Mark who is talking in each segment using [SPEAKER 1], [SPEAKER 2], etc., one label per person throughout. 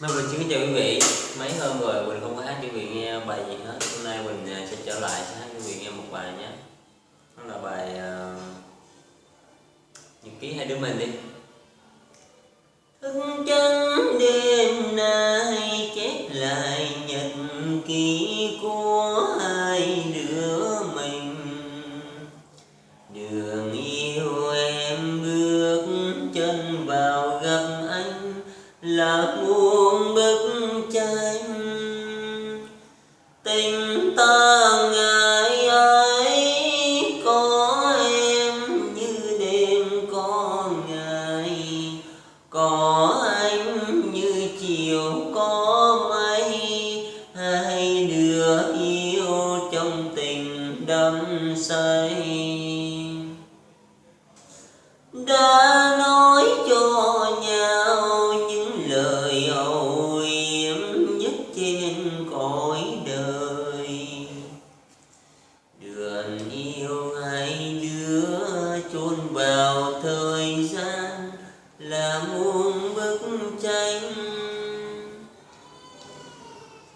[SPEAKER 1] Mai Quỳnh xin kính chào quý vị. Mấy hôm rồi Quỳnh không có hát cho quý vị nghe bài gì hết. Hôm nay Quỳnh à, sẽ trở lại sẽ hát cho quý vị nghe một bài nhé. Đó là bài uh, Nhật ký hai đứa mình đi. Thức trắng đêm nay chép lại nhật ký. Là muôn bức tranh. Tình ta ngày ấy có em như đêm có ngày, có anh như chiều có mây. Hai đứa yêu trong tình đắm say. Trên cõi đời. Đường yêu hai đứa chôn vào thời gian là muôn bức tranh.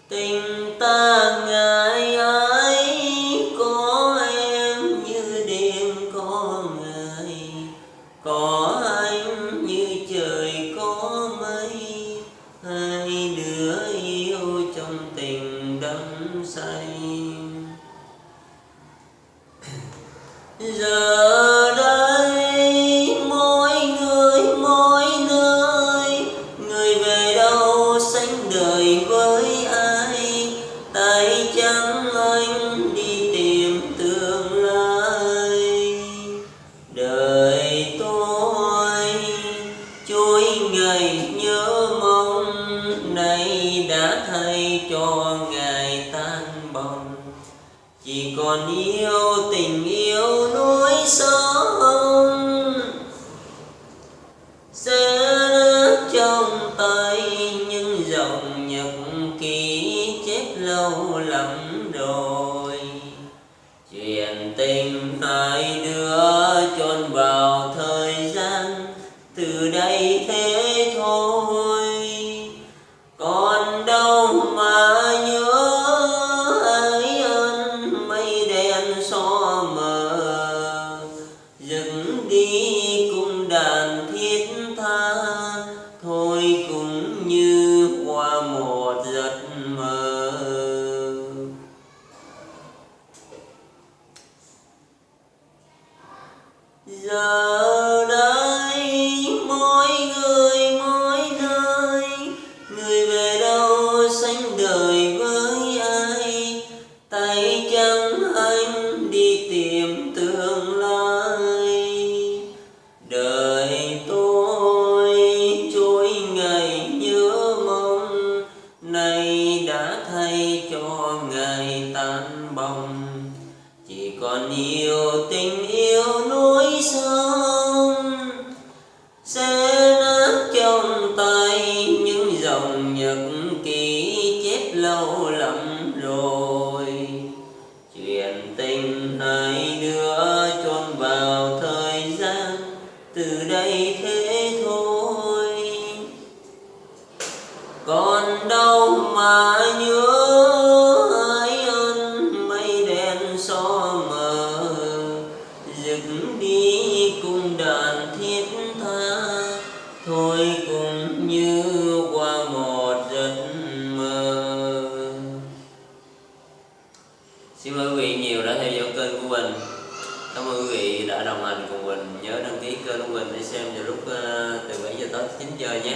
[SPEAKER 1] Tình ta ngàn giờ đây mỗi người, mỗi nơi, người về đâu sánh đời với ai? Tay trắng anh đi tìm tương lai. Đời tôi chuỗi ngày nhớ mong, nay đã thay cho ngày tan bồng. Chỉ còn yêu tình yêu núi sẽ sẽ trong tay những dòng nhật ký chép lâu lắm rồi. Chuyện tình hai đứa chôn vào giờ đây mỗi người, mỗi nơi. Người về đâu sánh đời với ai? Tay trắng còn yêu tình yêu núi sông, sẽ nát trong tay những dòng nhật ký chép lâu lắm rồi. Chuyện tình hai đứa chôn vào thời gian từ đây thế thôi. Còn đâu mà đi cùng đàn thiết tha. Thôi cũng như qua một giấc mơ. Xin mời quý vị nhiều đã theo dõi kênh của mình. Cảm ơn quý vị đã đồng hành cùng mình. Nhớ đăng ký kênh của mình để xem vào lúc ờ, từ 7 giờ tới 9 giờ nhé.